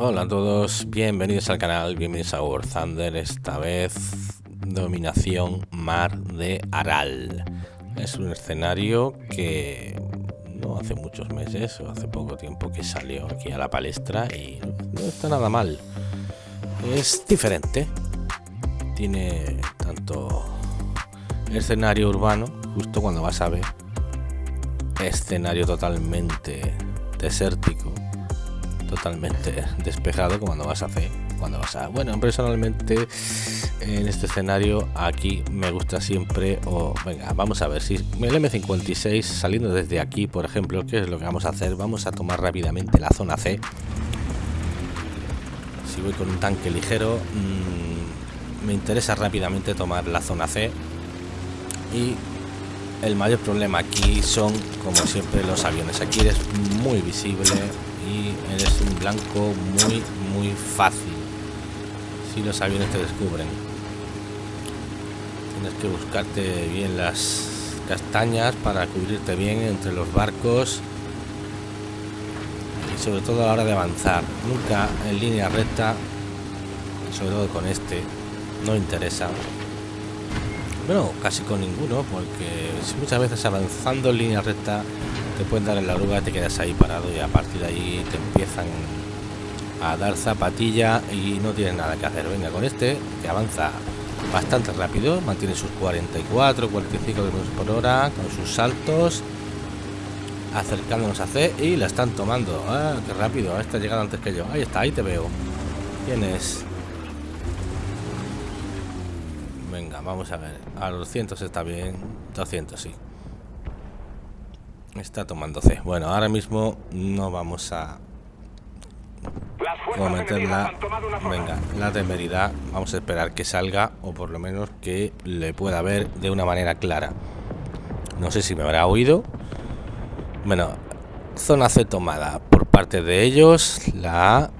Hola a todos, bienvenidos al canal, bienvenidos a War Thunder, esta vez dominación mar de Aral. Es un escenario que no hace muchos meses o hace poco tiempo que salió aquí a la palestra y no está nada mal. Es diferente, tiene tanto escenario urbano, justo cuando vas a ver, escenario totalmente desértico totalmente despejado cuando vas a hacer cuando vas a bueno personalmente en este escenario aquí me gusta siempre o venga vamos a ver si el M56 saliendo desde aquí por ejemplo qué es lo que vamos a hacer vamos a tomar rápidamente la zona C. Si voy con un tanque ligero mmm, me interesa rápidamente tomar la zona C. Y el mayor problema aquí son como siempre los aviones. Aquí eres muy visible y eres un blanco muy muy fácil. Si los aviones te descubren. Tienes que buscarte bien las castañas para cubrirte bien entre los barcos. Y sobre todo a la hora de avanzar. Nunca en línea recta sobre todo con este no interesa. Bueno casi con ninguno porque muchas veces avanzando en línea recta te pueden dar en la oruga, te quedas ahí parado y a partir de ahí te empiezan a dar zapatilla y no tienes nada que hacer. Venga, con este que avanza bastante rápido, mantiene sus 44, 45 km por hora con sus saltos, acercándonos a C y la están tomando. Ah, qué rápido, esta llegado antes que yo. Ahí está, ahí te veo. ¿Quién es? Venga, vamos a ver. A los 200 está bien, 200 sí. Está tomando C. Bueno, ahora mismo no vamos a cometer la, venga, la temeridad. Vamos a esperar que salga o por lo menos que le pueda ver de una manera clara. No sé si me habrá oído. Bueno, zona C tomada por parte de ellos. La A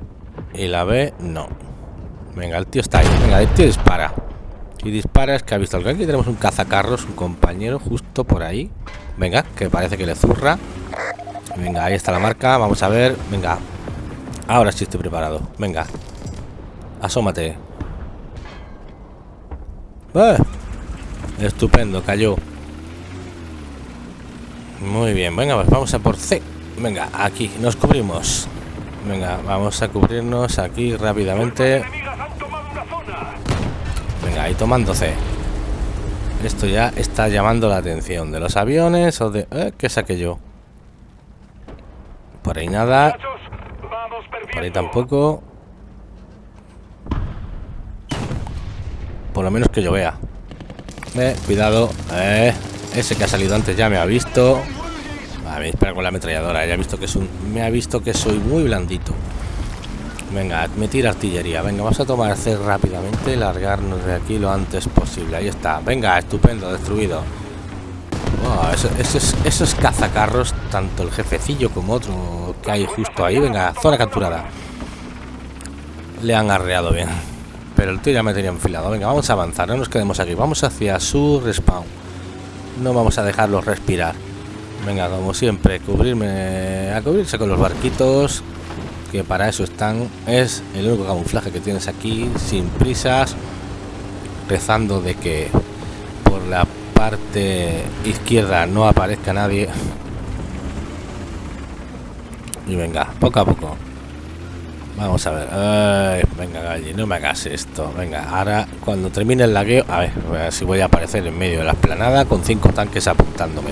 y la B no. Venga, el tío está ahí. Venga, el tío dispara. Y dispara es que ha visto algo. Aquí tenemos un cazacarros, un compañero justo por ahí. Venga, que parece que le zurra. Venga, ahí está la marca. Vamos a ver. Venga. Ahora sí estoy preparado. Venga. Asómate. ¡Eh! Estupendo, cayó. Muy bien, venga, pues vamos a por C. Venga, aquí, nos cubrimos. Venga, vamos a cubrirnos aquí rápidamente. Venga, ahí tomando. Esto ya está llamando la atención de los aviones o de... ¿eh? ¿Qué saqué yo? Por ahí nada. Por ahí tampoco. Por lo menos que yo vea. Eh, cuidado. Eh, ese que ha salido antes ya me ha visto. A ver, espera con la ametralladora. Ya visto que es. Me ha visto que soy muy blandito. Venga, tira artillería. Venga, vamos a tomar C rápidamente y largarnos de aquí lo antes posible. Ahí está. Venga, estupendo, destruido. Esos cazacarros, tanto el jefecillo como otro que hay justo ahí. Venga, zona capturada. Le han arreado bien. Pero el tío ya me tenía enfilado. Venga, vamos a avanzar. No nos quedemos aquí. Vamos hacia su respawn. No vamos a dejarlos respirar. Venga, como siempre, cubrirme a cubrirse con los barquitos que para eso están es el único camuflaje que tienes aquí sin prisas rezando de que por la parte izquierda no aparezca nadie. Y venga poco a poco. Vamos a ver venga Galli, no me hagas esto venga ahora cuando termine el lagueo a ver, a si voy a aparecer en medio de la esplanada con cinco tanques apuntándome.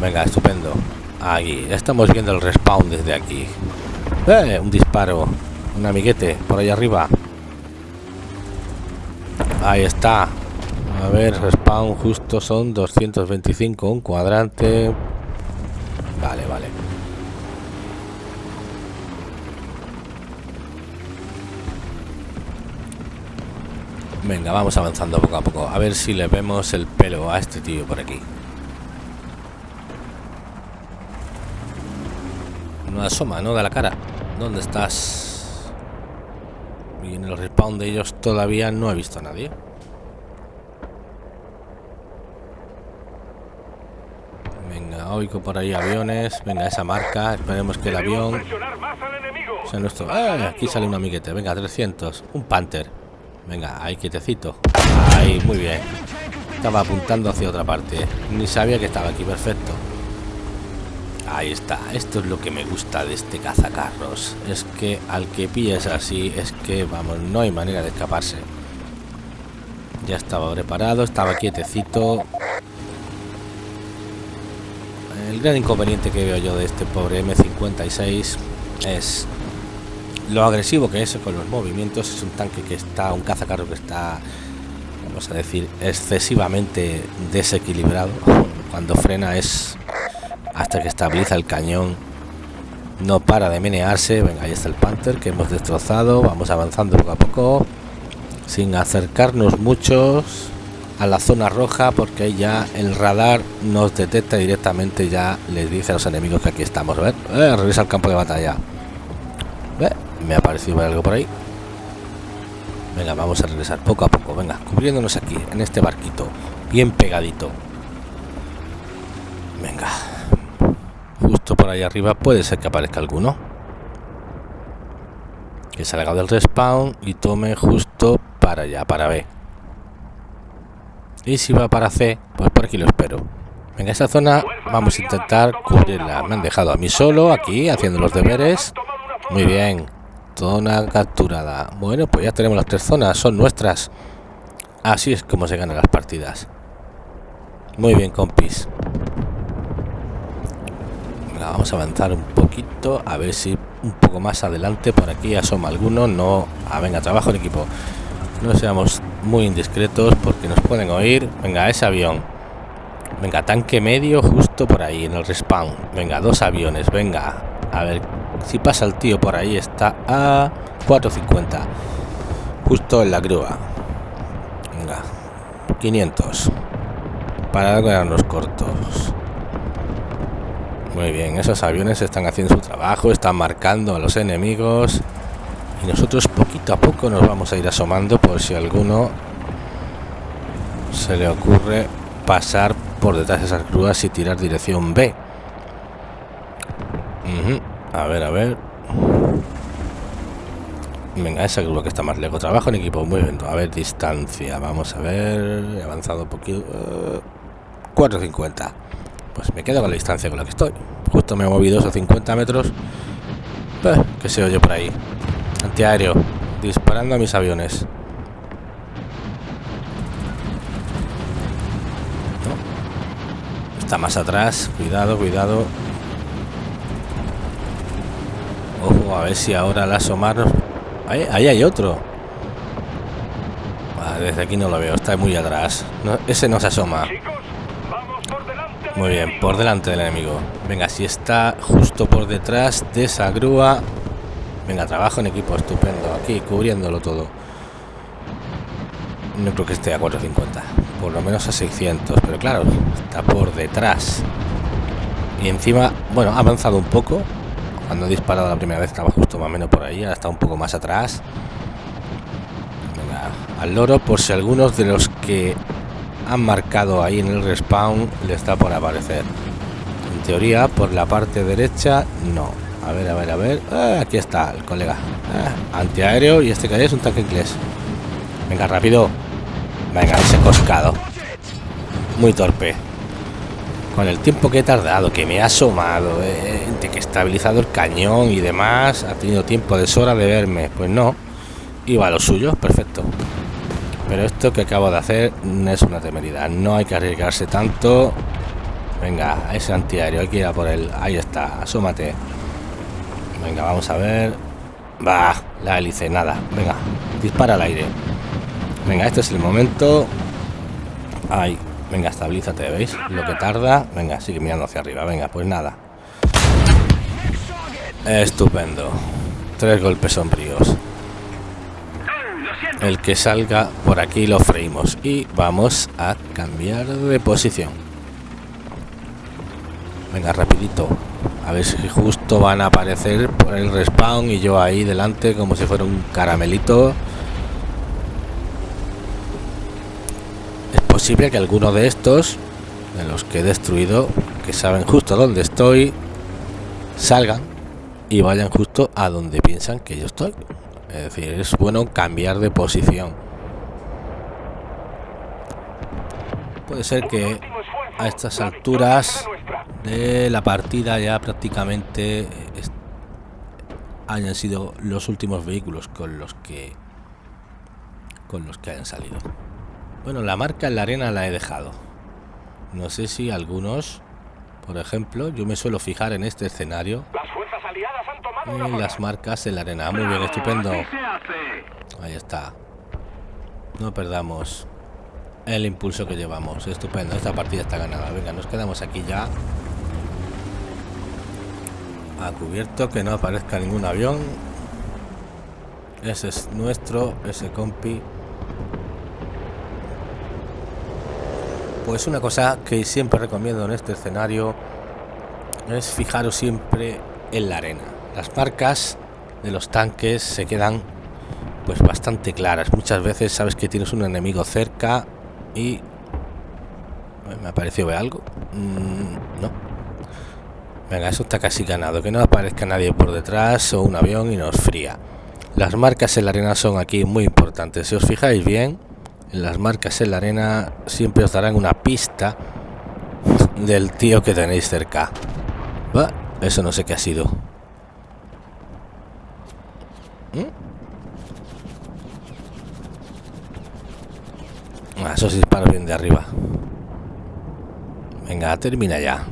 Venga estupendo. Aquí estamos viendo el respawn desde aquí ¡Eh! Un disparo. Un amiguete por ahí arriba. Ahí está. A ver, respawn justo son 225. Un cuadrante. Vale, vale. Venga, vamos avanzando poco a poco. A ver si le vemos el pelo a este tío por aquí. No asoma, no da la cara. ¿Dónde estás? Y en el respawn de ellos todavía no he visto a nadie. Venga, Oigo por ahí aviones. Venga, esa marca. Esperemos que el avión sea nuestro. ¡Ah! Aquí sale un amiguete. Venga, 300. Un Panther. Venga, ahí quietecito. Ahí, muy bien. Estaba apuntando hacia otra parte. Ni sabía que estaba aquí. Perfecto. Ahí está. Esto es lo que me gusta de este cazacarros. Es que al que pilles así, es que, vamos, no hay manera de escaparse. Ya estaba preparado, estaba quietecito. El gran inconveniente que veo yo de este pobre M56 es lo agresivo que es con los movimientos. Es un tanque que está, un cazacarro que está, vamos a decir, excesivamente desequilibrado. Cuando frena es hasta que estabiliza el cañón. No para de menearse. Venga, ahí está el Panther que hemos destrozado. Vamos avanzando poco a poco. Sin acercarnos muchos a la zona roja porque ya el radar nos detecta directamente ya les dice a los enemigos que aquí estamos ver eh, regresa al campo de batalla me ha parecido algo por ahí venga vamos a regresar poco a poco venga cubriéndonos aquí en este barquito bien pegadito venga justo por ahí arriba puede ser que aparezca alguno que salga del respawn y tome justo para allá para B y si va para C, pues por aquí lo espero. En esta zona vamos a intentar cubrirla. Me han dejado a mí solo aquí haciendo los deberes. Muy bien. Zona capturada. Bueno, pues ya tenemos las tres zonas. Son nuestras. Así es como se ganan las partidas. Muy bien, compis. Vamos a avanzar un poquito. A ver si un poco más adelante por aquí asoma alguno. No. Ah, venga, trabajo en equipo. No seamos muy indiscretos porque nos pueden oír. Venga, ese avión. Venga, tanque medio justo por ahí en el respawn. Venga, dos aviones. Venga, a ver si pasa el tío por ahí. Está a 450. Justo en la grúa. Venga, 500. Para quedarnos cortos. Muy bien, esos aviones están haciendo su trabajo, están marcando a los enemigos. Y nosotros poquito a poco nos vamos a ir asomando por si alguno se le ocurre pasar por detrás de esas grúas y tirar dirección B. A ver, a ver. Venga, esa grúa que está más lejos trabajo en equipo, muy bien. A ver, distancia, vamos a ver he avanzado un poquito. 450 pues me quedo con la distancia con la que estoy justo me he movido esos 50 metros eh, que se oye por ahí Antiaéreo. Disparando a mis aviones. Está más atrás. Cuidado, cuidado. Ojo, a ver si ahora la asomar. Ahí, ahí hay otro. Ah, desde aquí no lo veo. Está muy atrás. ese no se asoma. Muy bien, por delante del enemigo. Venga, si está justo por detrás de esa grúa, Venga, trabajo en equipo, estupendo. Aquí, cubriéndolo todo. No creo que esté a 450. Por lo menos a 600. Pero claro, está por detrás. Y encima, bueno, ha avanzado un poco. Cuando he disparado la primera vez estaba justo más o menos por ahí. Ahora está un poco más atrás. Venga, al loro por si algunos de los que han marcado ahí en el respawn le está por aparecer. En teoría, por la parte derecha, no a ver, a ver, a ver. Ah, aquí está el colega. Ah, antiaéreo y este que es un tanque inglés. Venga, rápido. Venga, ese coscado. Muy torpe. Con el tiempo que he tardado, que me ha asomado, eh, de que he estabilizado el cañón y demás, ha tenido tiempo de sobra de verme. Pues no. Iba a lo suyo, perfecto. Pero esto que acabo de hacer es una temeridad. No hay que arriesgarse tanto. Venga, ese antiaéreo, hay que ir a por él. Ahí está, asómate. Venga, vamos a ver. Va, la hélice, nada. Venga, dispara al aire. Venga, este es el momento. Ahí, venga, estabilízate, ¿veis? Lo que tarda. Venga, sigue mirando hacia arriba. Venga, pues nada. Estupendo. Tres golpes sombríos. El que salga por aquí lo freímos. Y vamos a cambiar de posición. Venga, rapidito. A ver si justo van a aparecer por el respawn y yo ahí delante como si fuera un caramelito. Es posible que alguno de estos, de los que he destruido, que saben justo dónde estoy salgan y vayan justo a donde piensan que yo estoy. Es decir, es bueno cambiar de posición. Puede ser que a estas alturas de la partida ya prácticamente hayan sido los últimos vehículos con los que con los que hayan salido. Bueno, la marca en la arena la he dejado. No sé si algunos, por ejemplo, yo me suelo fijar en este escenario en las marcas en la arena. Muy bien, estupendo. Ahí está. No perdamos el impulso que llevamos. Estupendo, esta partida está ganada. Venga, nos quedamos aquí ya. A cubierto, que no aparezca ningún avión. Ese es nuestro, ese compi. Pues una cosa que siempre recomiendo en este escenario es fijaros siempre en la arena. Las marcas de los tanques se quedan pues bastante claras. Muchas veces sabes que tienes un enemigo cerca y... ¿Me ha parecido ver algo? Mm, no. Venga, eso está casi ganado. Que no aparezca nadie por detrás o un avión y nos fría. Las marcas en la arena son aquí muy importantes. Si os fijáis bien, las marcas en la arena siempre os darán una pista del tío que tenéis cerca. Eso no sé qué ha sido. ¿Mm? Ah, esos disparos bien de arriba. Venga, termina ya.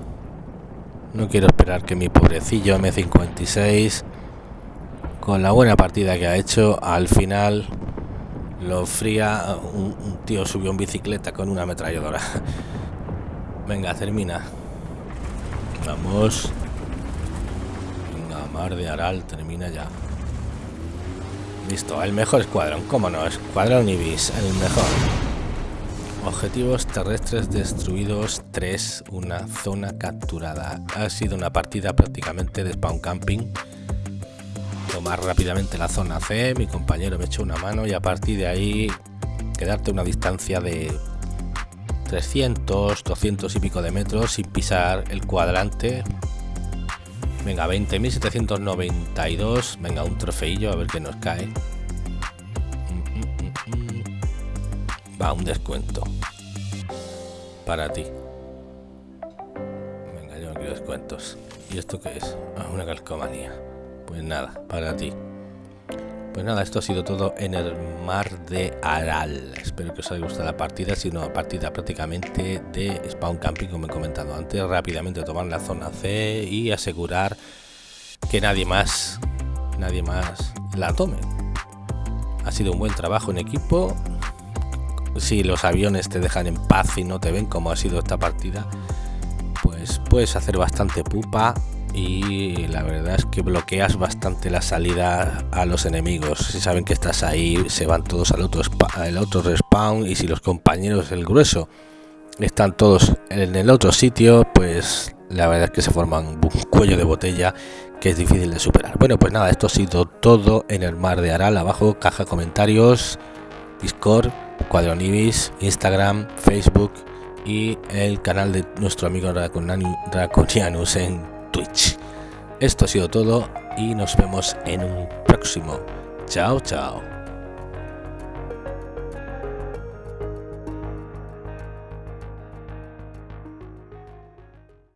No quiero esperar que mi pobrecillo M56, con la buena partida que ha hecho, al final lo fría un, tío subió en bicicleta con una ametralladora venga termina vamos mar de aral termina ya. Listo el mejor escuadrón cómo no escuadrón ibis el mejor. Objetivos terrestres destruidos 3 una zona capturada. Ha sido una partida prácticamente de spawn camping. Tomar rápidamente la zona C, mi compañero me echó una mano y a partir de ahí quedarte una distancia de 300, 200 y pico de metros sin pisar el cuadrante. Venga, 20.792, venga, un trofeillo a ver qué nos cae. Va, un descuento. Para ti. Venga, yo no quiero descuentos. ¿Y esto qué es? Ah, una calcomanía. Pues nada, para ti. Pues nada, esto ha sido todo en el mar de Aral. Espero que os haya gustado la partida, ha sido una partida prácticamente de spawn camping, como he comentado antes. Rápidamente tomar la zona C y asegurar que nadie más, nadie más la tome. Ha sido un buen trabajo en equipo. Si los aviones te dejan en paz y no te ven como ha sido esta partida, pues puedes hacer bastante pupa y la verdad es que bloqueas bastante la salida a los enemigos. Si saben que estás ahí, se van todos al otro, al otro respawn y si los compañeros del grueso están todos en el otro sitio, pues la verdad es que se forman un cuello de botella que es difícil de superar. Bueno, pues nada, esto ha sido todo en el mar de Aral. Abajo, caja comentarios, Discord, Cuadronibis, Instagram, Facebook y el canal de nuestro amigo Draconianus Twitch. Esto ha sido todo y nos vemos en un próximo. Chao, chao.